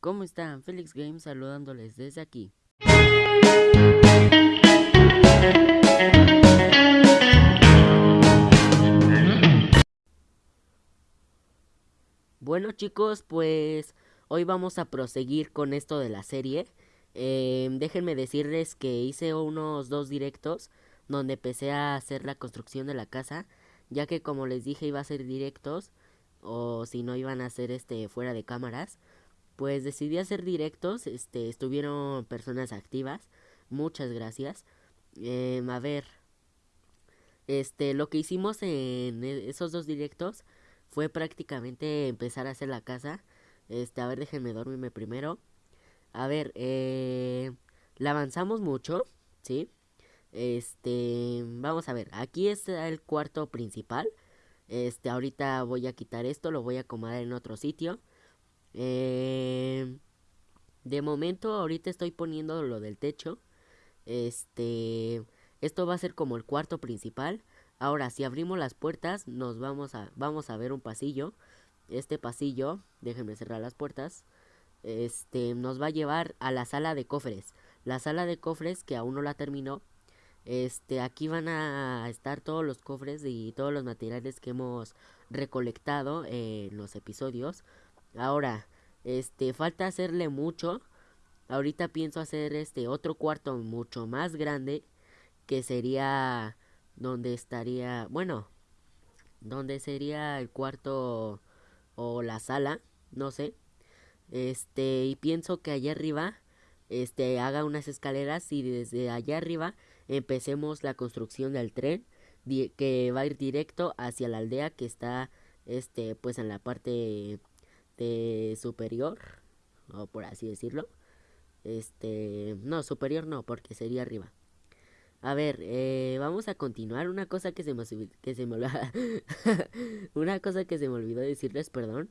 ¿Cómo están? Felix Games saludándoles desde aquí. Bueno chicos, pues hoy vamos a proseguir con esto de la serie. Em, déjenme decirles que hice unos dos directos donde empecé a hacer la construcción de la casa, ya que como les dije iba a ser directos o si no iban a ser este fuera de cámaras pues decidí hacer directos, este, estuvieron personas activas, muchas gracias. Em, a ver, este, lo que hicimos en e, esos dos directos fue prácticamente empezar a hacer la casa. Este, a ver, déjenme dormirme primero. A ver, eh, la avanzamos mucho, ¿sí? Este, vamos a ver, aquí está el cuarto principal. Este, ahorita voy a quitar esto, lo voy a acomodar en otro sitio. Eh, de momento ahorita estoy poniendo lo del techo. Este, esto va a ser como el cuarto principal. Ahora, si abrimos las puertas, nos vamos a vamos a ver un pasillo. Este pasillo, déjenme cerrar las puertas. Este, nos va a llevar a la sala de cofres. La sala de cofres que aún no la terminó. Este, aquí van a estar todos los cofres y todos los materiales que hemos recolectado en los episodios. Ahora, este, falta hacerle mucho. Ahorita pienso hacer este otro cuarto mucho más grande. Que sería donde estaría, bueno, donde sería el cuarto o la sala, no sé. Este, y pienso que allá arriba, este, haga unas escaleras y desde allá arriba empecemos la construcción del tren que va a ir directo hacia la aldea que está, este, pues en la parte este, superior, o por así decirlo. Este, no, superior no, porque sería arriba. A ver, eh, vamos a continuar. Una cosa que se me, que se me una cosa que se me olvidó decirles, perdón.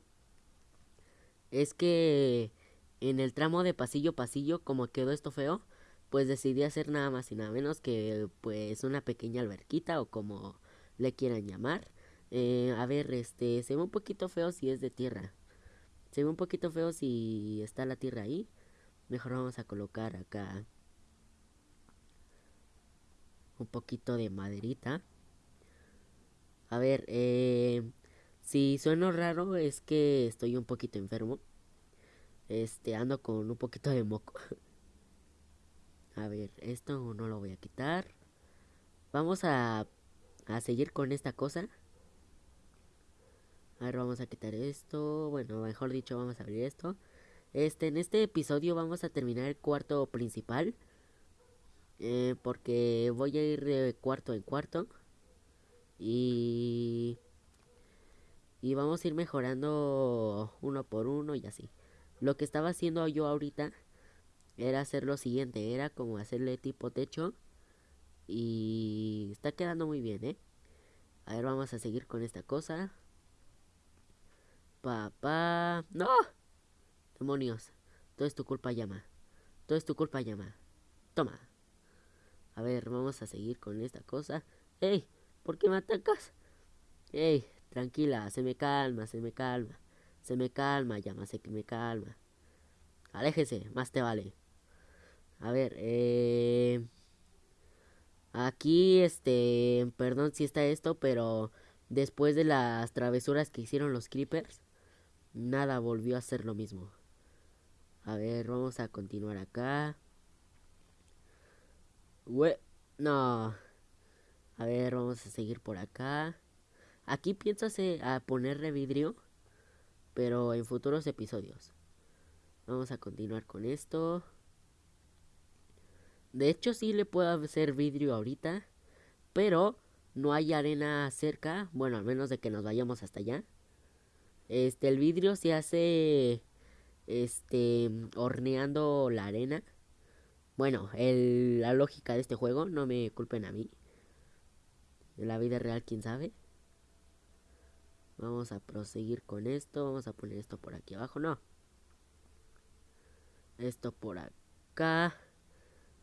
Es que en el tramo de pasillo pasillo, como quedó esto feo, pues decidí hacer nada más y nada menos que pues una pequeña alberquita o como le quieran llamar. Eh, a ver, este, se ve un poquito feo si es de tierra. Se ve un poquito feo si está la tierra ahí. Mejor vamos a colocar acá un poquito de maderita. A ver, eh, si sueno raro es que estoy un poquito enfermo. Este, ando con un poquito de moco. A ver, esto no lo voy a quitar. Vamos a, a seguir con esta cosa. A ver, vamos a quitar esto. Bueno, mejor dicho, vamos a abrir esto. Este, en este episodio vamos a terminar el cuarto principal. Eh, porque voy a ir de cuarto en cuarto. Y... Y vamos a ir mejorando uno por uno y así. Lo que estaba haciendo yo ahorita era hacer lo siguiente. Era como hacerle tipo techo. Y está quedando muy bien, ¿eh? A ver, vamos a seguir con esta cosa. Papá. ¡No! Demonios. Todo es tu culpa, llama. Todo es tu culpa, llama. Toma. A ver, vamos a seguir con esta cosa. ¡Ey! ¿Por qué me atacas? ¡Ey! Tranquila, se me calma, se me calma. Se me calma, llama, se me calma. Aléjese, más te vale. A ver, eh... Aquí, este... Perdón si está esto, pero... Después de las travesuras que hicieron los creepers nada volvió a ser lo mismo. A ver, vamos a continuar acá. no. A ver, vamos a seguir por acá. Aquí pienso a ponerle vidrio, pero en futuros episodios. Vamos a continuar con esto. De hecho, sí le puedo hacer vidrio ahorita, pero no hay arena cerca. Bueno, al menos de que nos vayamos hasta allá. Este, el vidrio se hace este horneando la arena. Bueno, el, la lógica de este juego, no me culpen a mí. En la vida real, quién sabe. Vamos a proseguir con esto. Vamos a poner esto por aquí abajo. No. Esto por acá.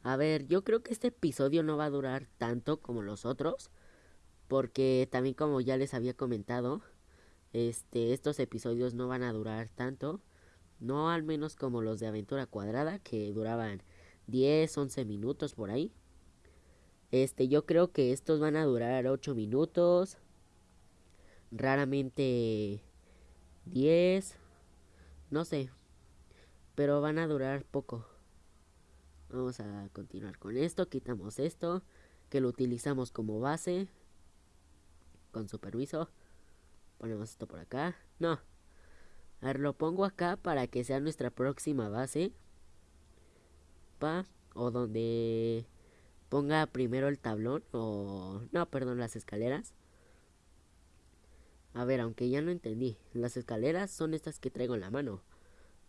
A ver, yo creo que este episodio no va a durar tanto como los otros. Porque también como ya les había comentado este, estos episodios no van a durar tanto. No al menos como los de aventura cuadrada que duraban 10, 11 minutos por ahí. Este, yo creo que estos van a durar 8 minutos. Raramente 10. No sé. Pero van a durar poco. Vamos a continuar con esto. Quitamos esto. Que lo utilizamos como base. Con su permiso. Ponemos esto por acá. No. A ver, lo pongo acá para que sea nuestra próxima base. Pa. O donde ponga primero el tablón. O... No, perdón, las escaleras. A ver, aunque ya no entendí. Las escaleras son estas que traigo en la mano.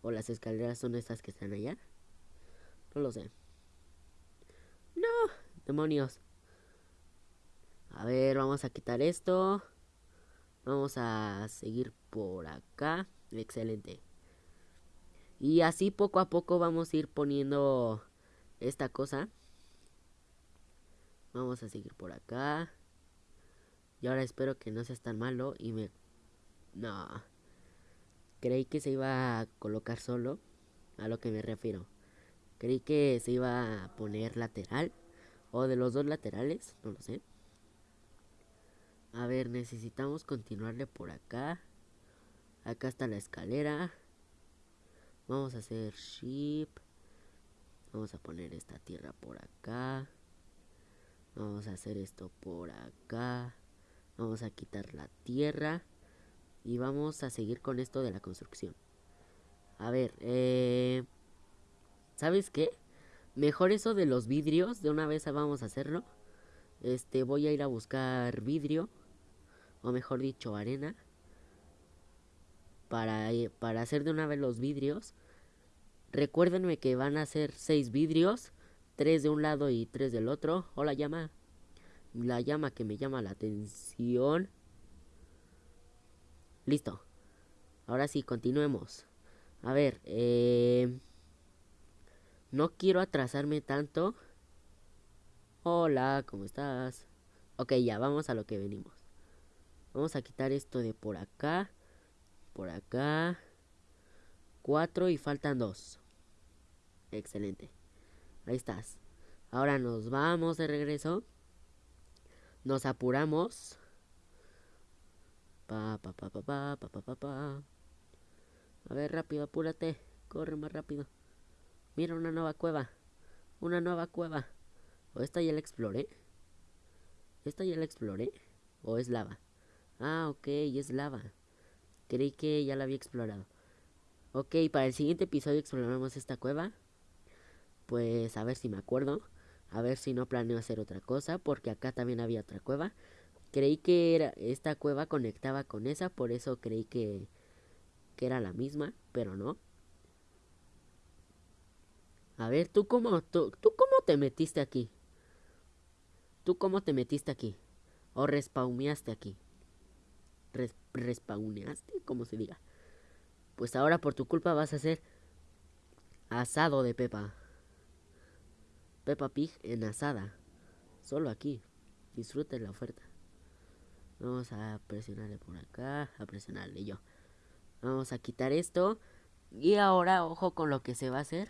O las escaleras son estas que están allá. No lo sé. No, demonios. A ver, vamos a quitar esto. Vamos a seguir por acá. Excelente. Y así poco a poco vamos a ir poniendo esta cosa. Vamos a seguir por acá. Y ahora espero que no seas tan malo y me... No. Creí que se iba a colocar solo. A lo que me refiero. Creí que se iba a poner lateral. O de los dos laterales. No lo sé. A ver, necesitamos continuarle por acá. Acá está la escalera. Vamos a hacer ship. Vamos a poner esta tierra por acá. Vamos a hacer esto por acá. Vamos a quitar la tierra. Y vamos a seguir con esto de la construcción. A ver, eh... ¿Sabes qué? Mejor eso de los vidrios. De una vez vamos a hacerlo. Este, voy a ir a buscar vidrio. O mejor dicho, arena. Para, eh, para hacer de una vez los vidrios. Recuérdenme que van a ser seis vidrios. Tres de un lado y tres del otro. Hola, llama la llama que me llama la atención. Listo. Ahora sí, continuemos. A ver, eh, no quiero atrasarme tanto. Hola, ¿cómo estás? Ok, ya, vamos a lo que venimos. Vamos a quitar esto de por acá. Por acá. cuatro y faltan dos Excelente. Ahí estás. Ahora nos vamos de regreso. Nos apuramos. Pa, pa, pa, pa, pa, pa, pa, pa, A ver, rápido, apúrate. Corre más rápido. Mira una nueva cueva. Una nueva cueva. ¿O esta ya la exploré? ¿Esta ya la exploré? ¿O es lava? Ah, ok, es lava. Creí que ya la había explorado. Ok, para el siguiente episodio exploraremos esta cueva. Pues a ver si me acuerdo. A ver si no planeo hacer otra cosa, porque acá también había otra cueva. Creí que era, esta cueva conectaba con esa, por eso creí que, que era la misma, pero no. A ver, ¿tú cómo, tú, tú cómo te metiste aquí? ¿Tú cómo te metiste aquí? ¿O respawneaste aquí? Res. Como se diga. Pues ahora por tu culpa vas a hacer asado de pepa. Peppa Pig en asada. Solo aquí. Disfruten la oferta. Vamos a presionarle por acá. A presionarle yo. Vamos a quitar esto. Y ahora, ojo con lo que se va a hacer.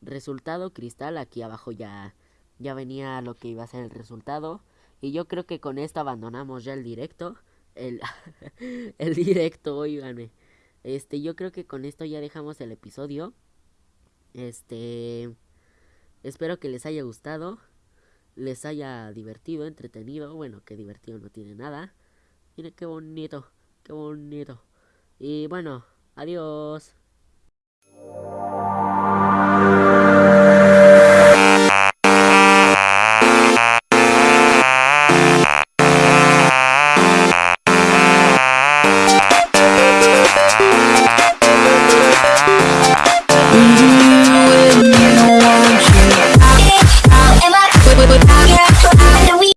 Resultado cristal. Aquí abajo ya, ya venía lo que iba a ser el resultado. Y yo creo que con esto abandonamos ya el directo. El, el directo, oíganme. Este, yo creo que con esto ya dejamos el episodio. Este... Espero que les haya gustado, les haya divertido, entretenido. Bueno, que divertido no tiene nada. Miren qué bonito, qué bonito. Y bueno, adiós.